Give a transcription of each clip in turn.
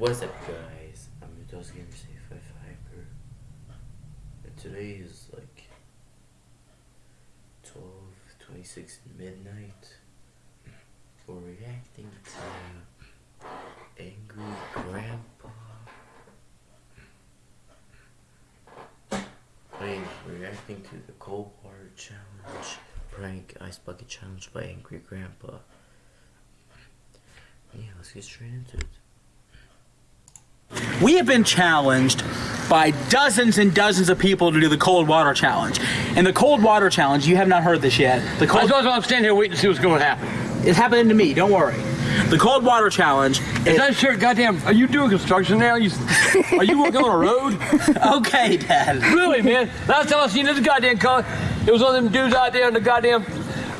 What's up, guys? I'm Mendoza Gamer Safe Hyper. And today is like 12 26 midnight. We're reacting to Angry Grandpa. Wait, reacting to the Cold Water Challenge, Prank Ice Bucket Challenge by Angry Grandpa. Yeah, let's get straight into it. We have been challenged by dozens and dozens of people to do the cold water challenge. And the cold water challenge, you have not heard this yet. The I cold suppose I'm standing here waiting to see what's going to happen. It's happening to me, don't worry. The cold water challenge Is is that shirt goddamn? Are you doing construction now? You, are you working on a road? okay, Dad. Really, man? Last time I seen this goddamn car, it was one of them dudes out there in the goddamn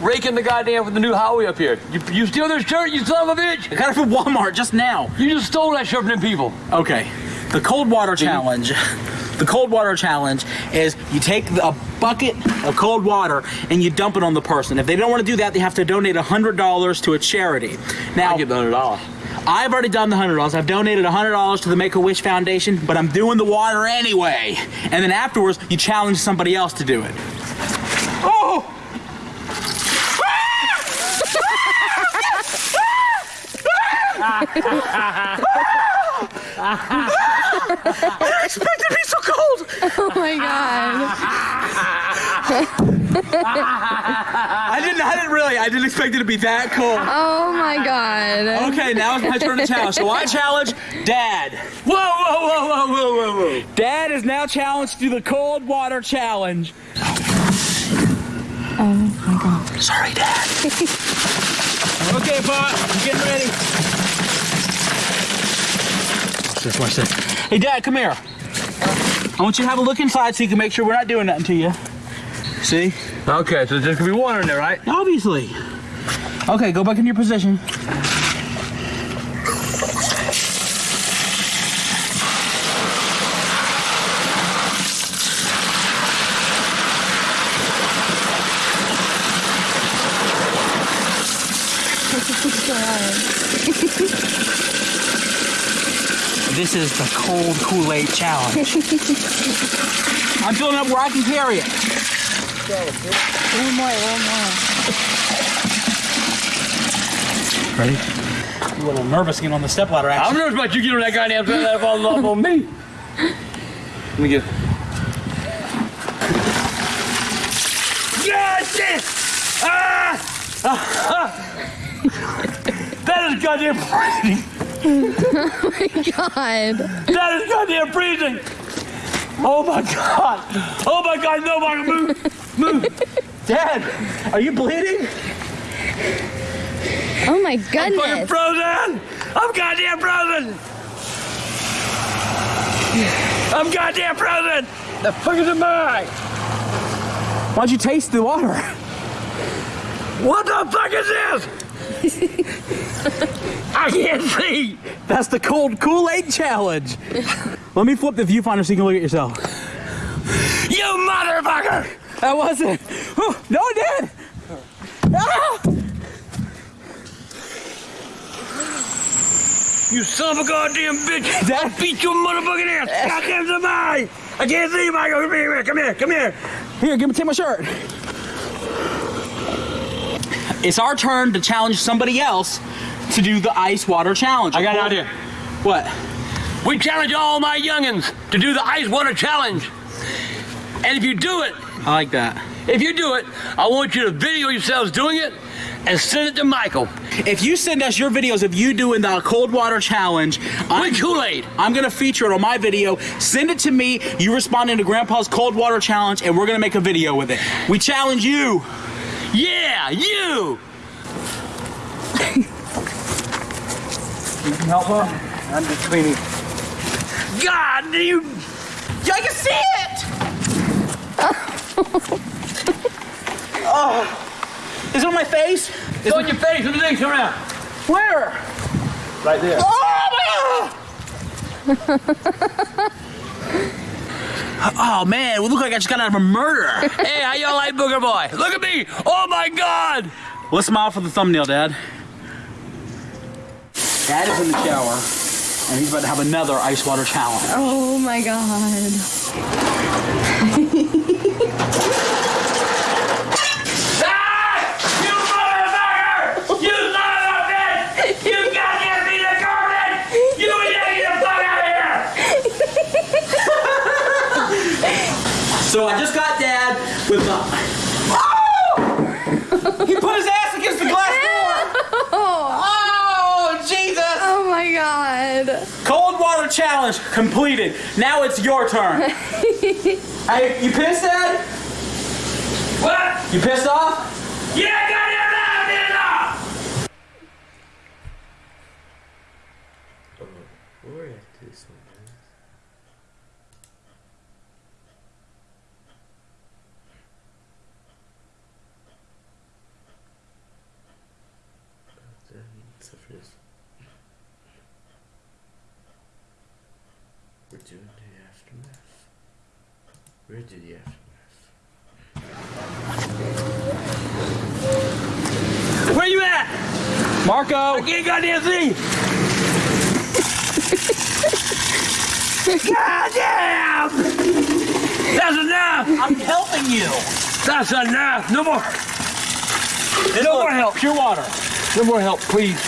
raking the goddamn with the new highway up here. You, you steal this shirt, you son of a bitch? I got it from Walmart just now. You just stole that shirt from them people. Okay. The cold water challenge. The cold water challenge is you take a bucket of cold water and you dump it on the person. If they don't want to do that, they have to donate $100 to a charity. Now, I'll give the hundred dollars. I've already done the hundred dollars. I've donated hundred dollars to the Make a Wish Foundation, but I'm doing the water anyway. And then afterwards, you challenge somebody else to do it. Oh! I didn't expect it to be so cold. Oh my god. I didn't. I didn't really. I didn't expect it to be that cold. Oh my god. Okay, now it's my turn to challenge. So I challenge Dad. Whoa, whoa, whoa, whoa, whoa, whoa, whoa. Dad is now challenged to the cold water challenge. Oh my god. Sorry, Dad. okay, Pop, I'm getting ready. Watch this, watch this. Hey, Dad, come here. I want you to have a look inside so you can make sure we're not doing nothing to you. See? Okay, so there's gonna be water in there, right? Obviously. Okay, go back in your position. This is the cold Kool-Aid challenge. I'm filling up where I can carry it. One more, one more. Ready? I'm a little nervous getting on the stepladder, I'm nervous about you getting on that goddamn thing that falling off on me. Let me get. God damn! Ah! that is goddamn Oh freezing! God. That is goddamn freezing! Oh my god! Oh my god, no, Michael, move! Move! Dad, are you bleeding? Oh my goodness. I'm fucking goodness. frozen! I'm goddamn frozen! I'm goddamn frozen! The fuck is am I? Why'd you taste the water? What the fuck is this? I can't see! That's the cold Kool-Aid challenge. Let me flip the viewfinder so you can look at yourself. You motherfucker! That wasn't. No, Dad. Ah! You son of a goddamn bitch! Dad. I'll beat your motherfucking ass! Goddamn somebody! I can't see, Michael! Come here, come here, come here! Here, give me take my shirt. It's our turn to challenge somebody else to do the ice water challenge. I got an idea. What? We challenge all my youngins to do the ice water challenge. And if you do it, I like that. if you do it, I want you to video yourselves doing it and send it to Michael. If you send us your videos of you doing the cold water challenge, I'm, Kool-Aid. I'm gonna feature it on my video. Send it to me. You responding to Grandpa's cold water challenge, and we're gonna make a video with it. We challenge you. Yeah, you! You can help her. I'm just cleaning. God, do you... Yeah, I can see it. oh, is it on my face? It's on your face when the thing come out. Where? Right there. Oh my! oh man, we look like I just got out of a murder. Hey, how y'all like Booger Boy? Look at me! Oh my God! Let's smile for the thumbnail, Dad. Dad is in the shower. and he's about to have another ice water challenge. Oh my god. You motherfucker! You son of a bitch! You goddamn piece of garbage! You need to get the fuck out of here! So I just got dad with the. Oh! he put his ass against the glass door. Oh, Jesus! Oh my god. Cold water challenge completed. Now it's your turn. hey, you pissed, Dad? What? You pissed off? Yeah, goddamn right, I'm getting off! Oh, we'll react to this one. man. Uh, except for this. We're doing the aftermath. We're gonna do the aftermath. Where you at? Marco! I can't goddamn see! goddamn! That's enough! I'm helping you. That's enough! No more! And No look, more help. Pure water. No more help, please.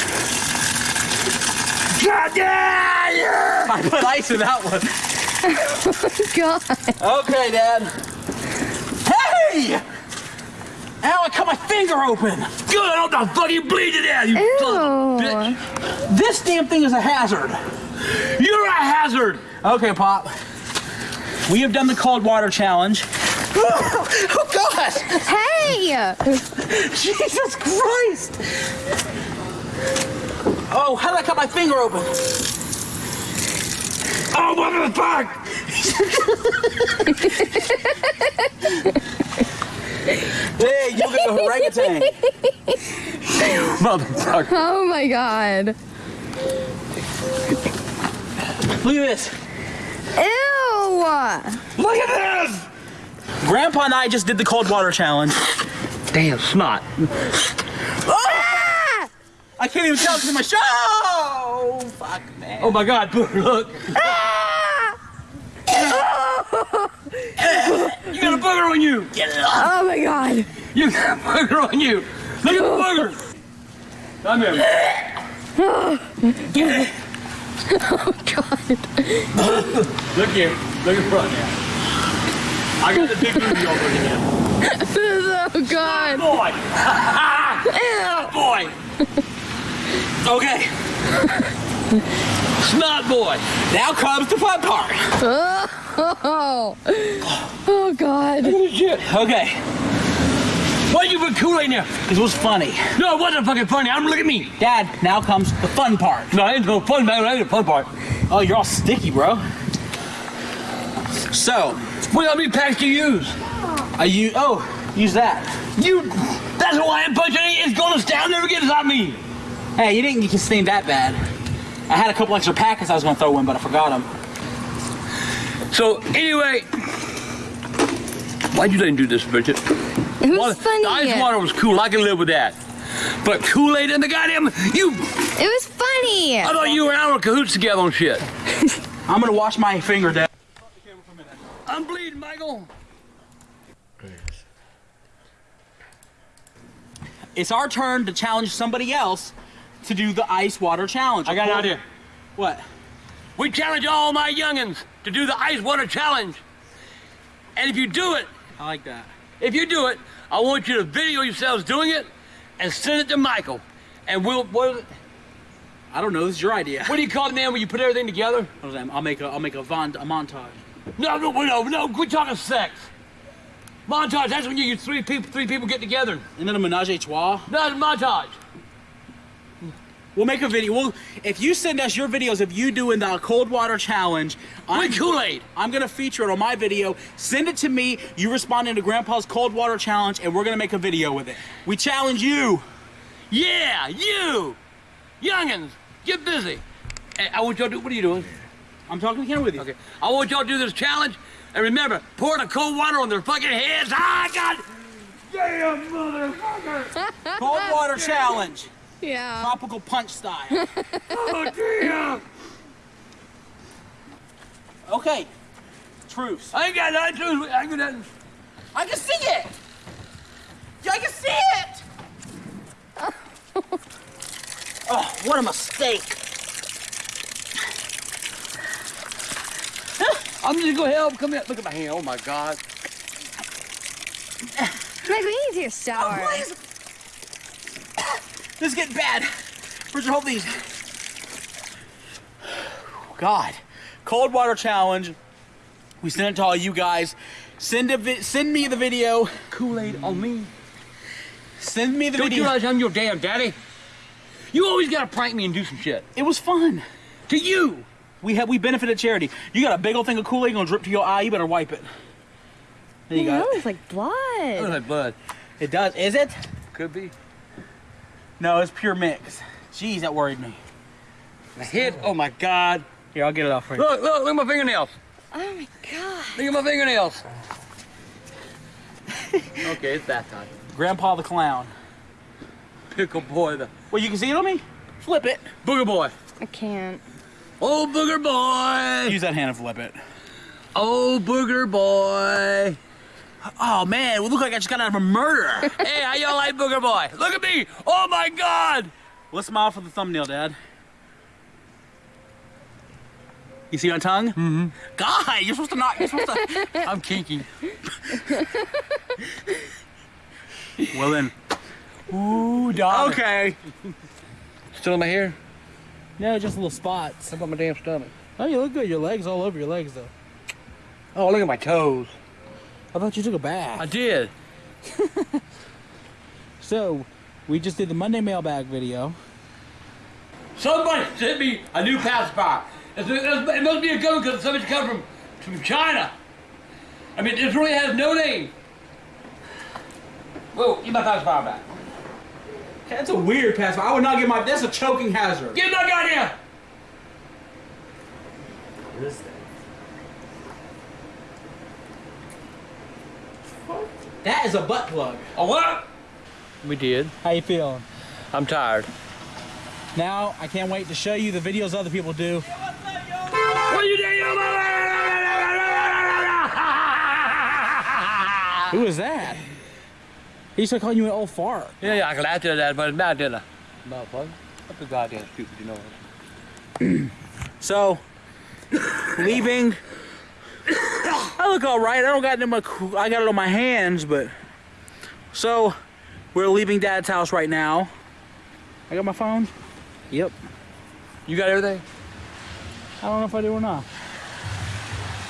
Goddamn! I put ice in that one. Oh, God. Okay, Dad. Hey! Ow, I cut my finger open. Good, I don't know the fuck you bleed to death, you son of a bitch! This damn thing is a hazard. You're a hazard! Okay, Pop. We have done the cold water challenge. oh, gosh! Hey! Jesus Christ! Oh, how did I cut my finger open? Oh, what the fuck? Hey, you look like a orangutan. Motherfucker. Oh my god. Look at this. Ew! Look at this! Grandpa and I just did the cold water challenge. Damn snot. Ah! I can't even tell it's in my show. Oh, fuck, man. Oh my god, look. Ah! You got a booger on you! Get it off! Oh my god. You got a booger on you! Look at the booger! Come here. Oh god. Look here. Look in front now. I got the big booty over here. Oh god. Boy! Boy! Okay, Snot boy! now comes the fun part. Oh. Oh. Oh god. Okay, Why you put Kool-Aid in there? it was funny. No, it wasn't fucking funny. I'm look at me. Dad, now comes the fun part. No, I ain't no fun, man. I ain't the fun part. Oh, you're all sticky, bro. So, What how many packs do you use? I use, oh, use that. You. That's why I'm punching it. It's gonna stay. I'll never get this on me. Hey, you didn't get stained that bad. I had a couple extra packets I was gonna throw in, but I forgot them. So anyway, why'd you let him do this, Bridget? It was Water- funny. The ice water was cool. I can live with that. But Kool-Aid and the goddamn you. It was funny. I thought you and I were cahoots together on shit. I'm gonna wash my finger, Dad. I'm bleeding, Michael. It's our turn to challenge somebody else to do the ice water challenge. I got an idea. What? We challenge all my youngins to do the ice water challenge. And if you do it, I like that. if you do it, I want you to video yourselves doing it and send it to Michael. And we'll what, I don't know. This is your idea. what do you call it, man? When you put everything together? What is that? I'll make a I'll make a, von, a montage. No, no, no, no. We're talking sex. Montage. That's when you, you three people, three people get together. And then a menage a trois. No, it's montage. We'll make a video. We'll, if you send us your videos of you doing the cold water challenge, I'm, With Kool-Aid. I'm gonna feature it on my video. Send it to me. You responding to Grandpa's cold water challenge, and we're gonna make a video with it. We challenge you. Yeah, you, youngins, get busy. I want y'all to do. What are you doing? I'm talking to camera with you. Okay. I want y'all to do this challenge, and remember, pour the cold water on their fucking heads. Ah, God. Damn, motherfucker. Cold water challenge, Yeah. tropical punch style. Oh, damn. Okay. Truce. I ain't got nothing to do. I ain't got nothing. I can see it. Yeah, I can see it. oh, what a mistake. I'm just gonna go help. Come here. Look at my hand. Oh my God. Meg, we need to take a shower. Oh, please. This is getting bad. Where'd hold these? God. Cold water challenge. We sent it to all you guys. Send a send me the video. Kool-Aid on me. Send me the Don't you video. realize I'm your damn daddy? You always gotta prank me and do some shit. It was fun. To you. We have we benefited charity. You got a big old thing of Kool-Aid gonna drip to your eye. You better wipe it. There you that go. looks like Look at blood. that blood. It does. Is it? Could be. No, it's pure mix. Jeez, that worried me. My head. Oh my God. Here, I'll get it off for you. Look, look, look at my fingernails. Oh my god. Look at my fingernails. okay, it's that time. Grandpa the clown. Pickle boy, the Well, you can see it on me. Flip it. booger boy. I can't. Oh, booger boy. Use that hand and flip it. Oh, booger boy. Oh man, we look like I just got out of a murder. hey, how y'all like booger boy? Look at me. Oh my God. Let's smile for the thumbnail, Dad. You see my tongue? Mm-hmm. God, you're supposed to not. You're supposed to. I'm kinky. well then. Ooh, dog. Okay. Still in my hair? No, just little spots. How about my damn stomach? Oh, you look good. Your legs all over your legs though. Oh, look at my toes. I thought you took a bath. I did. So, we just did the Monday mailbag video. Somebody sent me a new pacifier. It's, it's, it must be a gun because somebody's come from, from China. I mean, this really has no name. Whoa, give my pacifier back. That's a weird pass. I would not get my. That's a choking hazard. Give my goddamn. What is that? That is a butt plug. Oh, what? We did. How you feeling? I'm tired. Now, I can't wait to show you the videos other people do. What you doing? Who is that? He started calling you an old fart. Yeah, yeah, I laughed at that, but it's not dinner. Motherfucker. What the goddamn stupid, you know? So, leaving. I look all right. I don't got it in my. I got it on my hands, but. So, we're leaving Dad's house right now. I got my phone. Yep. You got everything? I don't know if I do or not.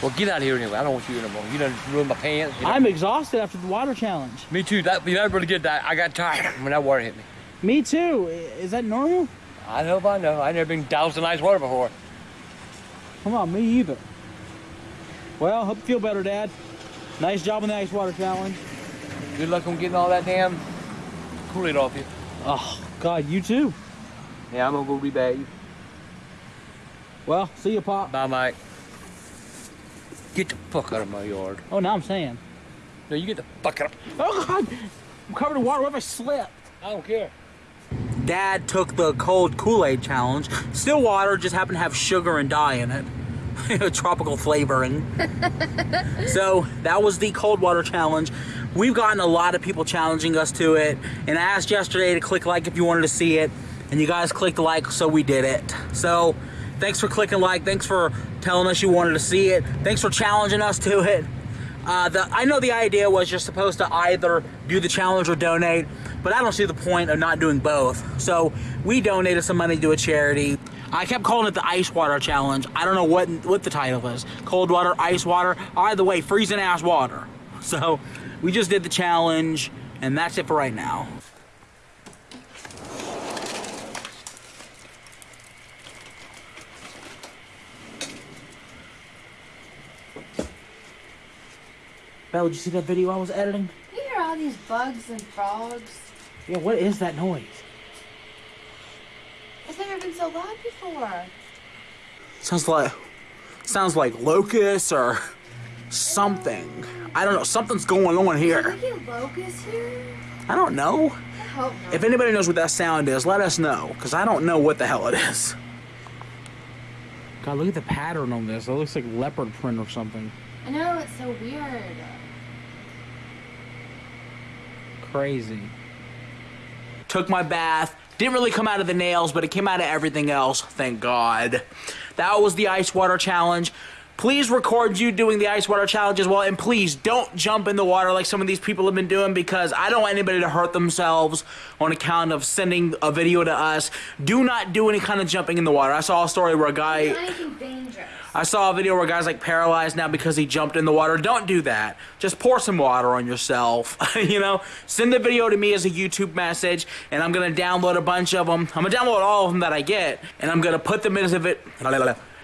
Well, get out of here anyway. I don't want you anymore. You done ruined my pants. You know? I'm exhausted after the water challenge. Me too. That you never really get that. I got tired when that water hit me. Me too. Is that normal? I know, I know. I've never been doused in ice water before. Come on, me either. Well, hope you feel better, Dad. Nice job on the ice water challenge. Good luck on getting all that damn Kool-Aid off you. Oh, God, you too. Yeah, I'm gonna go rebathe. Well, see you, Pop. Bye, Mike. Get the fuck out of my yard. Oh, now I'm saying. No, you get the fuck out. Oh, God. I'm covered in water. What if I slip? I don't care. Dad took the cold Kool-Aid challenge. Still water, just happened to have sugar and dye in it. Tropical flavoring. so that was the cold water challenge. We've gotten a lot of people challenging us to it. And I asked yesterday to click like if you wanted to see it. And you guys clicked like, so we did it. So thanks for clicking like. Thanks for telling us you wanted to see it. Thanks for challenging us to it. Uh, the, I know the idea was you're supposed to either do the challenge or donate, but I don't see the point of not doing both. So we donated some money to a charity. I kept calling it the ice water challenge. I don't know what what the title is. Cold water, ice water, either way, freezing ass water. So we just did the challenge, and that's it for right now. Belle, did you see that video I was editing? You hear all these bugs and frogs? Yeah, what is that noise? It's never been so loud before. Sounds like sounds like locusts or something. I don't know. Something's going on here. we locusts here? I don't know. I. If anybody knows what that sound is, let us know, because I don't know what the hell it is. God, look at the pattern on this. It looks like leopard print or something. I know it's so weird. Crazy. Took my bath. Didn't really come out of the nails, but it came out of everything else. Thank God. That was the ice water challenge. Please record you doing the ice water challenge as well, and please don't jump in the water like some of these people have been doing because I don't want anybody to hurt themselves on account of sending a video to us. Do not do any kind of jumping in the water. I saw a story where a guy. I saw a video where a guy's like paralyzed now because he jumped in the water. Don't do that. Just pour some water on yourself. you know, send the video to me as a YouTube message, and I'm gonna download a bunch of them. I'm gonna download all of them that I get, and I'm gonna put them into it.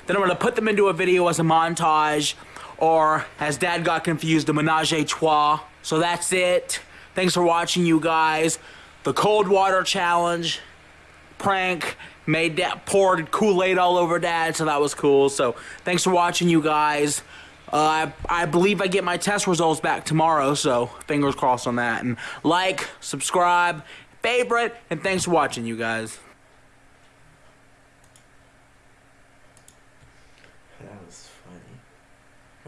Then I'm gonna put them into a video as a montage, or as Dad got confused, a menage a trois. So that's it. Thanks for watching, you guys. The cold water challenge prank made that poured kool-aid all over dad so that was cool so thanks for watching you guys uh, I, I believe I get my test results back tomorrow so fingers crossed on that and like subscribe favorite and thanks for watching you guys That was funny.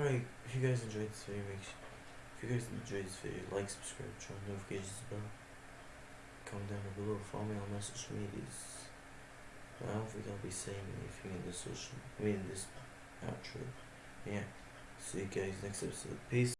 Alright, if you guys enjoyed this video, make sure, if you guys enjoyed this video, like, subscribe, turn on notifications bell. Comment down below, follow me on my social medias. I don't think I'll be saying anything in this social, I mean this outro. Yeah. See you guys next episode. Peace.